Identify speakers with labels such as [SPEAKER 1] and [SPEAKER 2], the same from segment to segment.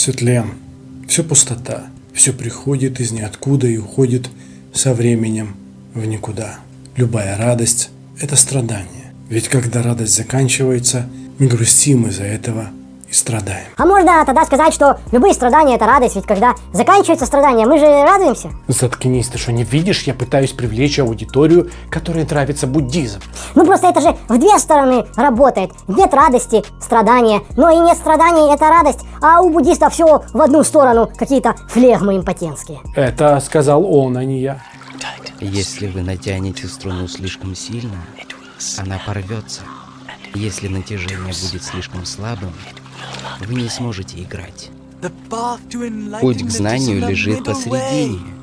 [SPEAKER 1] Все тлен, все пустота, все приходит из ниоткуда и уходит со временем в никуда. Любая радость – это страдание. Ведь когда радость заканчивается, мы грустим из-за этого и страдаем.
[SPEAKER 2] А можно тогда сказать, что любые страдания это радость, ведь когда заканчивается страдание, мы же радуемся.
[SPEAKER 3] Заткнись, ты что не видишь? Я пытаюсь привлечь аудиторию, которой нравится буддизм.
[SPEAKER 2] Ну просто это же в две стороны работает. Нет радости, страдания, но и нет страданий, это радость. А у буддистов все в одну сторону, какие-то флегмы импотентские.
[SPEAKER 3] Это сказал он, а не я.
[SPEAKER 4] Если вы натянете струну слишком сильно, она порвется. Если натяжение будет слишком слабым, вы не сможете играть. Путь к знанию лежит посередине.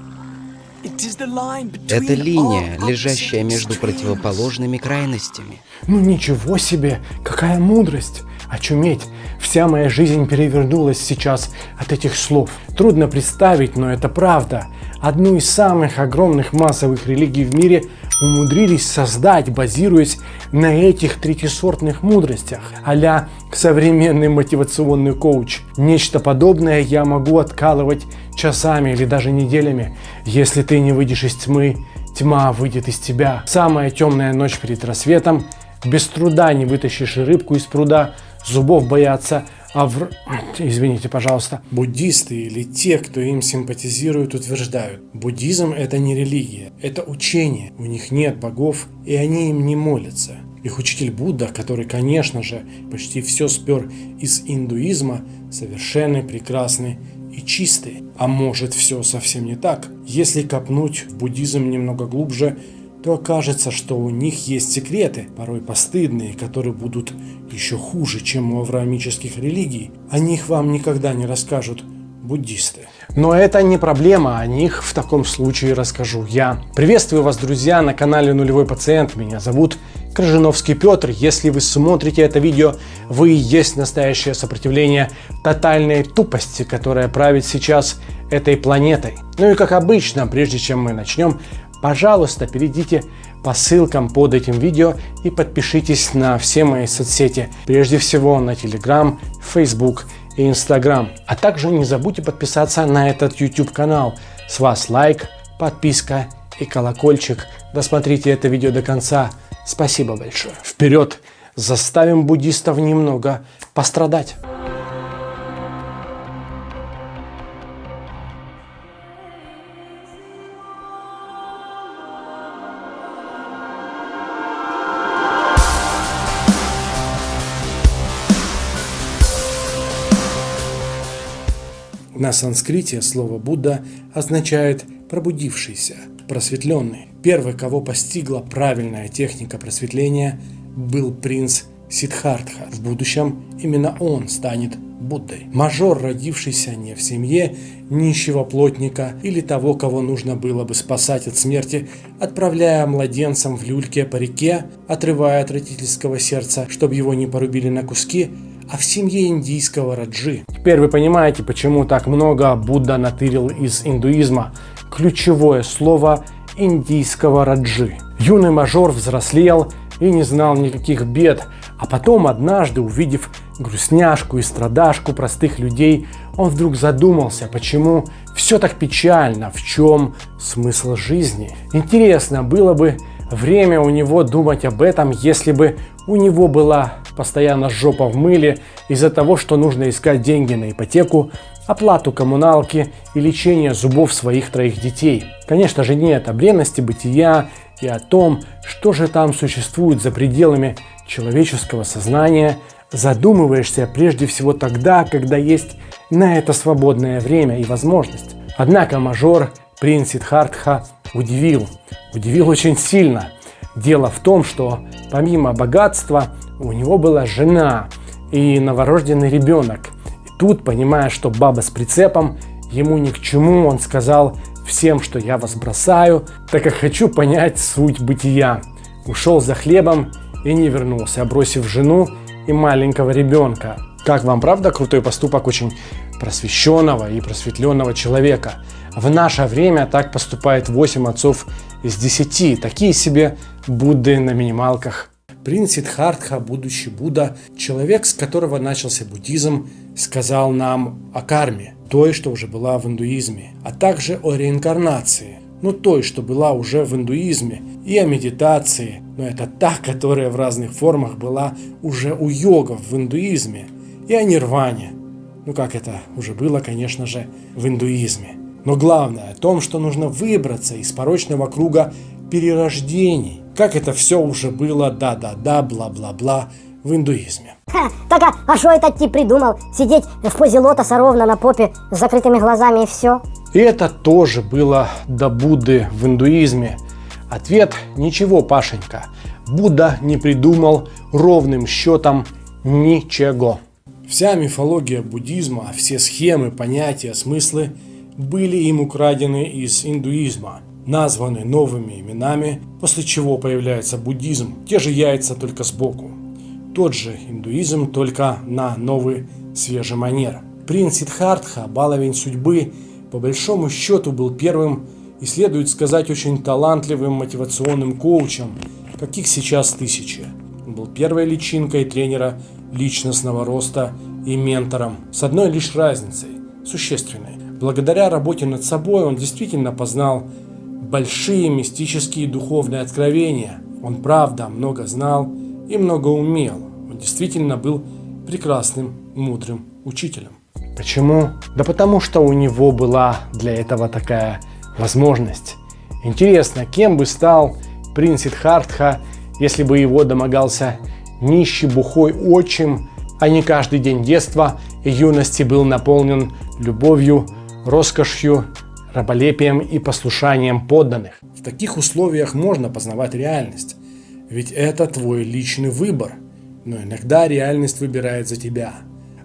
[SPEAKER 4] Это линия, лежащая между противоположными крайностями.
[SPEAKER 3] Ну ничего себе, какая мудрость! Очуметь! Вся моя жизнь перевернулась сейчас от этих слов. Трудно представить, но это правда. Одну из самых огромных массовых религий в мире умудрились создать, базируясь на этих третисортных мудростях, а современный мотивационный коуч. Нечто подобное я могу откалывать часами или даже неделями. Если ты не выйдешь из тьмы, тьма выйдет из тебя. Самая темная ночь перед рассветом, без труда не вытащишь рыбку из пруда, зубов боятся, а в... Извините, пожалуйста.
[SPEAKER 1] Буддисты или те, кто им симпатизирует, утверждают, буддизм это не религия, это учение, у них нет богов и они им не молятся. Их учитель Будда, который, конечно же, почти все спер из индуизма, совершенный, прекрасный и чистый. А может все совсем не так? Если копнуть в буддизм немного глубже, то окажется, что у них есть секреты, порой постыдные, которые будут еще хуже, чем у авраамических религий. О них вам никогда не расскажут буддисты.
[SPEAKER 3] Но это не проблема, о них в таком случае расскажу я. Приветствую вас, друзья, на канале Нулевой Пациент. Меня зовут Крыжиновский Петр. Если вы смотрите это видео, вы и есть настоящее сопротивление тотальной тупости, которая правит сейчас этой планетой. Ну и как обычно, прежде чем мы начнем, пожалуйста, перейдите по ссылкам под этим видео и подпишитесь на все мои соцсети. Прежде всего на Telegram, Facebook и Instagram. А также не забудьте подписаться на этот YouTube канал. С вас лайк, подписка и колокольчик. Досмотрите это видео до конца. Спасибо большое. Вперед! Заставим буддистов немного пострадать.
[SPEAKER 1] На санскрите слово Будда означает «пробудившийся», «просветленный». Первый, кого постигла правильная техника просветления, был принц Сиддхартха. В будущем именно он станет Буддой. Мажор, родившийся не в семье нищего плотника или того, кого нужно было бы спасать от смерти, отправляя младенцам в люльке по реке, отрывая от родительского сердца, чтобы его не порубили на куски, а в семье индийского Раджи.
[SPEAKER 3] Теперь вы понимаете, почему так много Будда натырил из индуизма. Ключевое слово индийского Раджи. Юный мажор взрослел и не знал никаких бед, а потом однажды, увидев грустняшку и страдашку простых людей, он вдруг задумался, почему все так печально, в чем смысл жизни. Интересно было бы время у него думать об этом, если бы у него была постоянно жопа в мыле из-за того, что нужно искать деньги на ипотеку, оплату коммуналки и лечение зубов своих троих детей. Конечно же нет о бренности бытия и о том, что же там существует за пределами человеческого сознания, задумываешься прежде всего тогда, когда есть на это свободное время и возможность. Однако мажор принц Сиддхартха удивил, удивил очень сильно. Дело в том, что помимо богатства у него была жена и новорожденный ребенок. Тут, понимая, что баба с прицепом, ему ни к чему, он сказал всем, что я вас бросаю, так как хочу понять суть бытия. Ушел за хлебом и не вернулся, бросив жену и маленького ребенка. Как вам, правда, крутой поступок очень просвещенного и просветленного человека? В наше время так поступает 8 отцов из 10, такие себе Будды на минималках. Принц Сиддхартха, будущий Будда, человек, с которого начался буддизм, сказал нам о карме, той, что уже была в индуизме, а также о реинкарнации, ну той, что была уже в индуизме, и о медитации, но это та, которая в разных формах была уже у йогов в индуизме, и о нирване, ну как это уже было, конечно же, в индуизме. Но главное о том, что нужно выбраться из порочного круга перерождений, как это все уже было да-да-да, бла-бла-бла в индуизме.
[SPEAKER 2] Ха, так а, а что этот тип придумал? Сидеть в позе лотоса ровно на попе с закрытыми глазами и все?
[SPEAKER 5] И это тоже было до Будды в индуизме. Ответ – ничего, Пашенька. Будда не придумал ровным счетом ничего.
[SPEAKER 3] Вся мифология буддизма, все схемы, понятия, смыслы были им украдены из индуизма, названы новыми именами, после чего появляется буддизм, те же яйца только сбоку. Тот же индуизм, только на новый свежий манер. Принц Сиддхартха, баловень судьбы, по большому счету был первым и, следует сказать, очень талантливым мотивационным коучем, каких сейчас тысячи. Он был первой личинкой тренера личностного роста и ментором, с одной лишь разницей, существенной. Благодаря работе над собой он действительно познал большие мистические духовные откровения. Он правда много знал и много умел. Он действительно был прекрасным, мудрым учителем.
[SPEAKER 5] Почему? Да потому что у него была для этого такая возможность. Интересно, кем бы стал принц Сиддхартха, если бы его домогался нищий бухой отчим, а не каждый день детства и юности был наполнен любовью, роскошью, раболепием и послушанием подданных.
[SPEAKER 3] В таких условиях можно познавать реальность, ведь это твой личный выбор, но иногда реальность выбирает за тебя.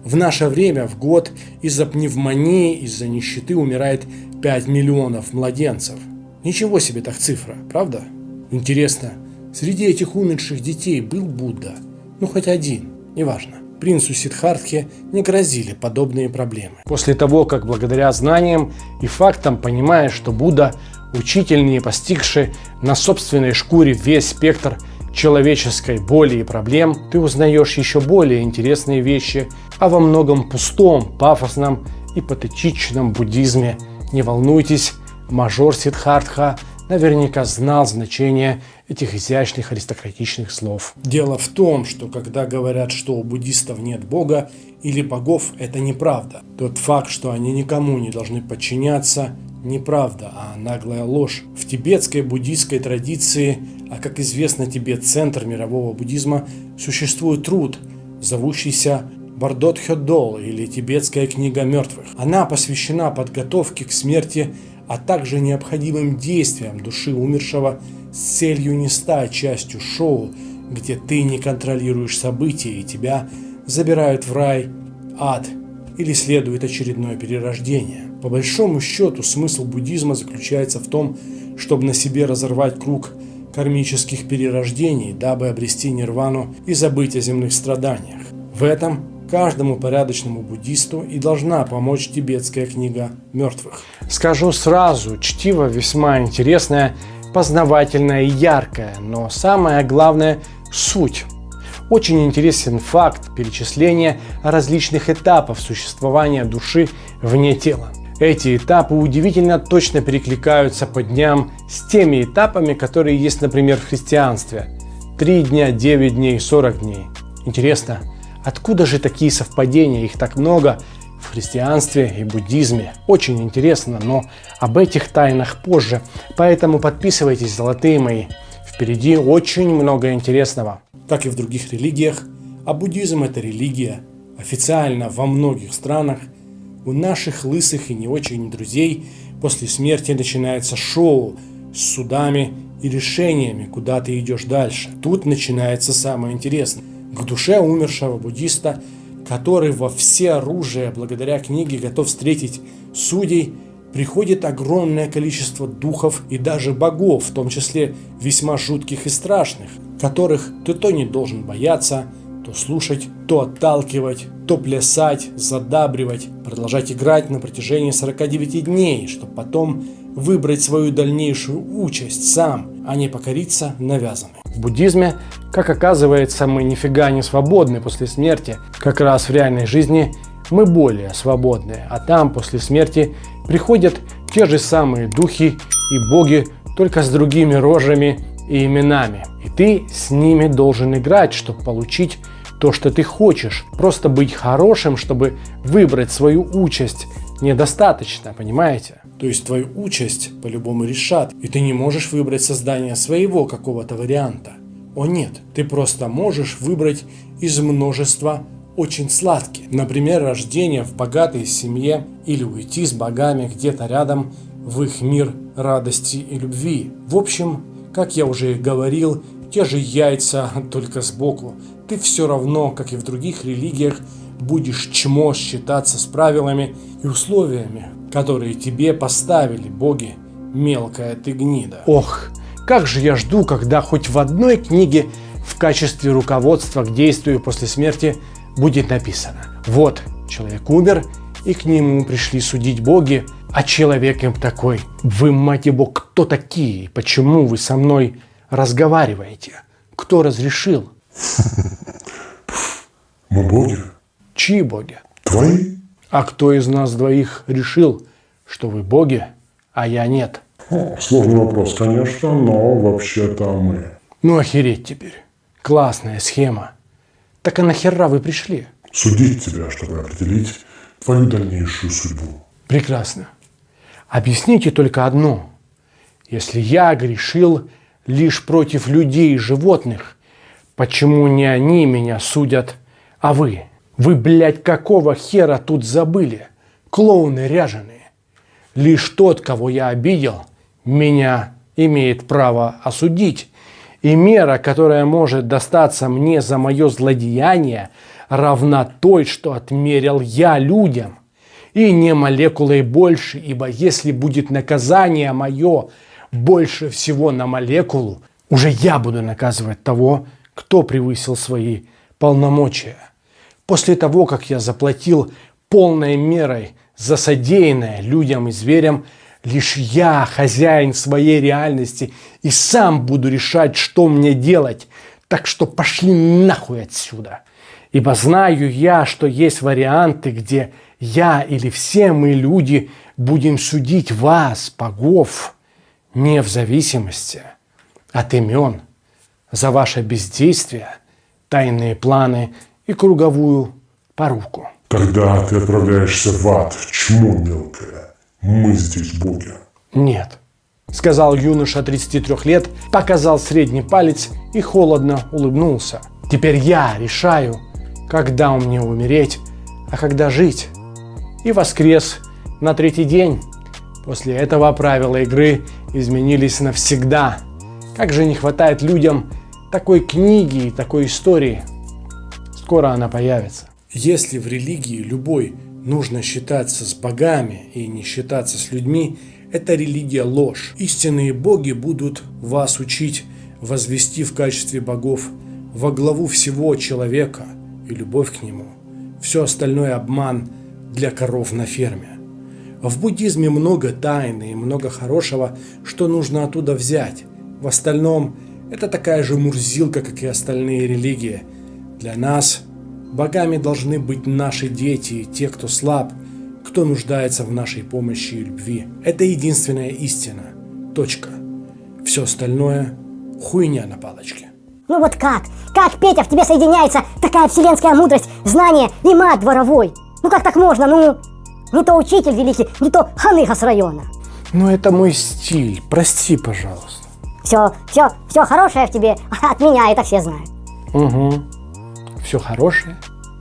[SPEAKER 3] В наше время в год из-за пневмонии, из-за нищеты умирает 5 миллионов младенцев. Ничего себе так цифра, правда? Интересно, среди этих умерших детей был Будда? Ну хоть один, неважно принцу Сиддхартхе не грозили подобные проблемы.
[SPEAKER 5] После того, как благодаря знаниям и фактам понимаешь, что Будда – учитель, не постигший на собственной шкуре весь спектр человеческой боли и проблем, ты узнаешь еще более интересные вещи о во многом пустом, пафосном и патетичном буддизме. Не волнуйтесь, мажор Сиддхартха наверняка знал значение этих изящных аристократичных слов.
[SPEAKER 3] Дело в том, что когда говорят, что у буддистов нет бога или богов, это неправда. Тот факт, что они никому не должны подчиняться, неправда, а наглая ложь. В тибетской буддийской традиции, а как известно Тибет – центр мирового буддизма, существует труд, зовущийся Бардот Хёдол или Тибетская книга мертвых. Она посвящена подготовке к смерти, а также необходимым действиям души умершего с целью не стать частью шоу, где ты не контролируешь события и тебя забирают в рай, ад или следует очередное перерождение. По большому счету смысл буддизма заключается в том, чтобы на себе разорвать круг кармических перерождений, дабы обрести нирвану и забыть о земных страданиях. В этом каждому порядочному буддисту и должна помочь тибетская книга мертвых.
[SPEAKER 5] Скажу сразу, чтиво весьма интересное познавательная и яркая, но самое главное – суть. Очень интересен факт перечисления различных этапов существования души вне тела. Эти этапы удивительно точно перекликаются по дням с теми этапами, которые есть, например, в христианстве. Три дня, 9 дней, 40 дней. Интересно, откуда же такие совпадения, их так много, христианстве и буддизме. Очень интересно, но об этих тайнах позже. Поэтому подписывайтесь, золотые мои. Впереди очень много интересного.
[SPEAKER 3] Как и в других религиях, а буддизм это религия. Официально во многих странах у наших лысых и не очень друзей после смерти начинается шоу с судами и решениями, куда ты идешь дальше. Тут начинается самое интересное. К душе умершего буддиста который во все оружие благодаря книге готов встретить судей, приходит огромное количество духов и даже богов, в том числе весьма жутких и страшных, которых ты то не должен бояться, то слушать, то отталкивать, то плясать, задабривать, продолжать играть на протяжении 49 дней, чтобы потом выбрать свою дальнейшую участь сам
[SPEAKER 1] а не покориться навязанной.
[SPEAKER 3] В буддизме, как оказывается, мы нифига не свободны после смерти. Как раз в реальной жизни мы более свободны, а там после смерти приходят те же самые духи и боги, только с другими рожами и именами. И ты с ними должен играть, чтобы получить то, что ты хочешь. Просто быть хорошим, чтобы выбрать свою участь, недостаточно, понимаете?
[SPEAKER 1] То есть твою участь по-любому решат, и ты не можешь выбрать создание своего какого-то варианта. О нет, ты просто можешь выбрать из множества очень сладких. Например, рождение в богатой семье или уйти с богами где-то рядом в их мир радости и любви. В общем, как я уже говорил, те же яйца, только сбоку. Ты все равно, как и в других религиях, будешь чмо считаться с правилами и условиями, которые тебе поставили боги, мелкая ты гнида.
[SPEAKER 3] Ох, как же я жду, когда хоть в одной книге в качестве руководства к действию после смерти будет написано. Вот, человек умер, и к нему пришли судить боги, а человек им такой, вы, мать его, кто такие? Почему вы со мной разговариваете? Кто разрешил?
[SPEAKER 6] Мы боги.
[SPEAKER 3] Чьи боги?
[SPEAKER 6] Твои?
[SPEAKER 3] А кто из нас двоих решил, что вы боги, а я нет?
[SPEAKER 6] Сложный вопрос, конечно, но вообще-то мы.
[SPEAKER 3] Ну охереть теперь. Классная схема. Так а нахера вы пришли?
[SPEAKER 6] Судить тебя, чтобы определить твою дальнейшую судьбу.
[SPEAKER 3] Прекрасно. Объясните только одно. Если я грешил лишь против людей и животных, почему не они меня судят, а вы? Вы, блядь, какого хера тут забыли? Клоуны ряженые. Лишь тот, кого я обидел, меня имеет право осудить. И мера, которая может достаться мне за мое злодеяние, равна той, что отмерил я людям. И не молекулой больше, ибо если будет наказание мое больше всего на молекулу, уже я буду наказывать того, кто превысил свои полномочия. После того, как я заплатил полной мерой за содеянное людям и зверям, Лишь я хозяин своей реальности и сам буду решать, что мне делать. Так что пошли нахуй отсюда. Ибо знаю я, что есть варианты, где я или все мы люди будем судить вас, богов, не в зависимости от имен, за ваше бездействие, тайные планы и круговую поруку.
[SPEAKER 6] Тогда ты отправляешься в ад, чмо мелкое. Мы здесь боги.
[SPEAKER 3] Нет, сказал юноша 33 лет, показал средний палец и холодно улыбнулся. Теперь я решаю, когда у мне умереть, а когда жить. И воскрес на третий день. После этого правила игры изменились навсегда. Как же не хватает людям такой книги и такой истории. Скоро она появится.
[SPEAKER 1] Если в религии любой нужно считаться с богами и не считаться с людьми, это религия ложь. Истинные боги будут вас учить возвести в качестве богов во главу всего человека и любовь к нему. Все остальное обман для коров на ферме. В буддизме много тайны и много хорошего, что нужно оттуда взять. В остальном это такая же мурзилка, как и остальные религии. Для нас Богами должны быть наши дети и те, кто слаб, кто нуждается в нашей помощи и любви. Это единственная истина. Точка. Все остальное – хуйня на палочке.
[SPEAKER 2] Ну вот как? Как, Петя, в тебе соединяется такая вселенская мудрость, знание и мат дворовой? Ну как так можно? Ну, не то учитель великий, не то ханыга с района.
[SPEAKER 3] Ну это мой стиль, прости, пожалуйста.
[SPEAKER 2] Все, все, все хорошее в тебе от меня, это все знают.
[SPEAKER 3] Угу все хорошее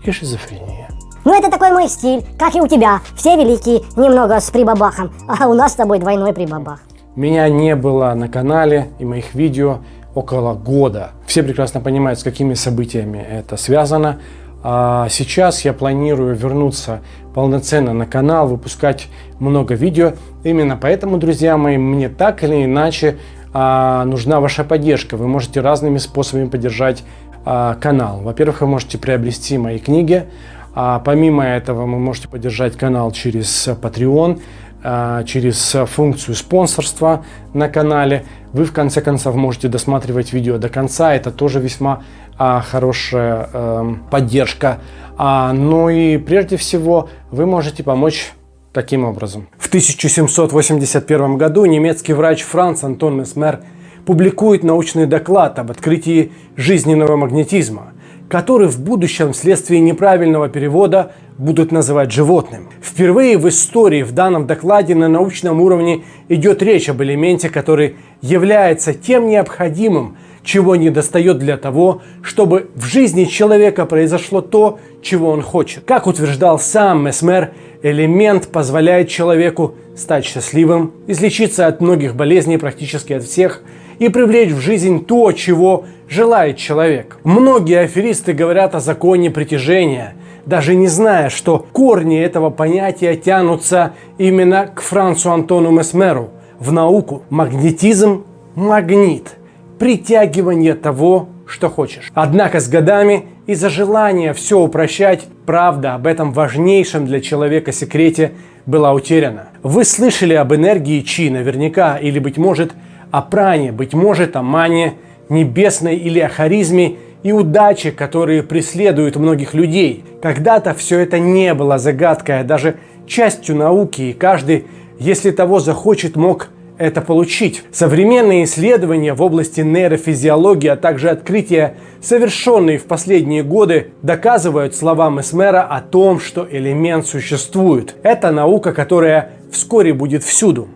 [SPEAKER 3] и шизофрения.
[SPEAKER 2] Ну это такой мой стиль, как и у тебя. Все великие, немного с прибабахом, а у нас с тобой двойной прибабах.
[SPEAKER 3] Меня не было на канале и моих видео около года. Все прекрасно понимают, с какими событиями это связано. А сейчас я планирую вернуться полноценно на канал, выпускать много видео. Именно поэтому, друзья мои, мне так или иначе а, нужна ваша поддержка. Вы можете разными способами поддержать канал. Во-первых, вы можете приобрести мои книги. А помимо этого, вы можете поддержать канал через Patreon, а, через функцию спонсорства на канале. Вы в конце концов можете досматривать видео до конца, это тоже весьма а, хорошая а, поддержка. А, ну и прежде всего вы можете помочь таким образом. В 1781 году немецкий врач Франц Антон Месмер публикует научный доклад об открытии жизненного магнетизма, который в будущем вследствие неправильного перевода будут называть животным. Впервые в истории в данном докладе на научном уровне идет речь об элементе, который является тем необходимым, чего не достает для того, чтобы в жизни человека произошло то, чего он хочет. Как утверждал сам Месмер, элемент позволяет человеку стать счастливым, излечиться от многих болезней, практически от всех, и привлечь в жизнь то, чего желает человек. Многие аферисты говорят о законе притяжения, даже не зная, что корни этого понятия тянутся именно к Францу Антону Месмеру, в науку. Магнетизм – магнит, притягивание того, что хочешь. Однако с годами из-за желания все упрощать, правда об этом важнейшем для человека секрете была утеряна. Вы слышали об энергии Чи наверняка, или, быть может, о пране, быть может, о мане небесной или о харизме и удаче, которые преследуют многих людей. Когда-то все это не было загадкой, а даже частью науки, и каждый, если того захочет, мог это получить. Современные исследования в области нейрофизиологии, а также открытия, совершенные в последние годы, доказывают словам Эсмера о том, что элемент существует. Это наука, которая вскоре будет всюду.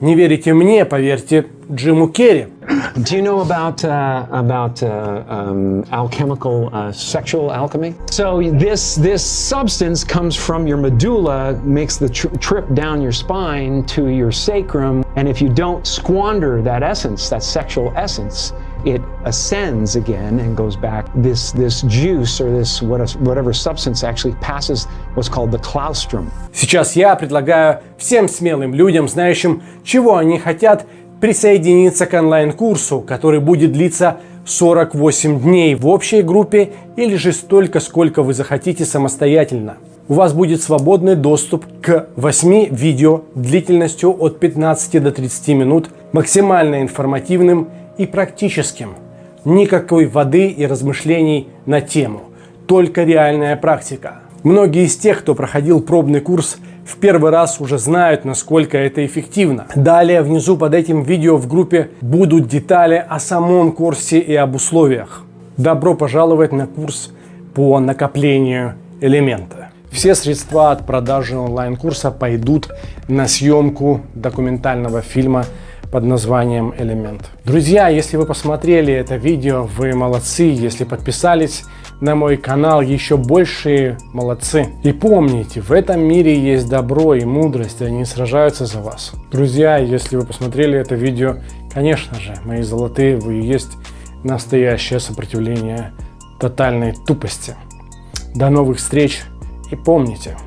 [SPEAKER 3] Не верите мне, поверьте Джиму Керри.
[SPEAKER 7] Do you know about uh, about uh, um, alchemical uh, sexual alchemy? So this this substance comes from your medulla, makes the tr trip down your spine to your sacrum, and if you don't squander that essence, that sexual essence, it ascends again and goes back. This this juice or this whatever substance actually passes what's called the claustrum.
[SPEAKER 3] Сейчас я предлагаю всем смелым людям, знающим, чего они хотят, присоединиться к онлайн-курсу, который будет длиться 48 дней в общей группе или же столько, сколько вы захотите самостоятельно. У вас будет свободный доступ к 8 видео длительностью от 15 до 30 минут, максимально информативным и практическим. Никакой воды и размышлений на тему, только реальная практика. Многие из тех, кто проходил пробный курс, в первый раз уже знают, насколько это эффективно. Далее внизу под этим видео в группе будут детали о самом курсе и об условиях. Добро пожаловать на курс по накоплению элемента. Все средства от продажи онлайн-курса пойдут на съемку документального фильма под названием «Элемент». Друзья, если вы посмотрели это видео, вы молодцы. Если подписались на мой канал, еще большие молодцы. И помните, в этом мире есть добро и мудрость, и они сражаются за вас. Друзья, если вы посмотрели это видео, конечно же, мои золотые, вы и есть настоящее сопротивление тотальной тупости. До новых встреч и помните,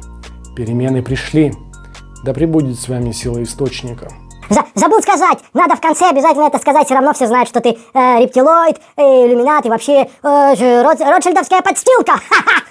[SPEAKER 3] перемены пришли. Да пребудет с вами сила источника.
[SPEAKER 2] За забудь сказать! Надо в конце обязательно это сказать, все равно все знают, что ты э, рептилоид, э, иллюминат и вообще э, Рот Ротшильдовская подстилка! Ха-ха!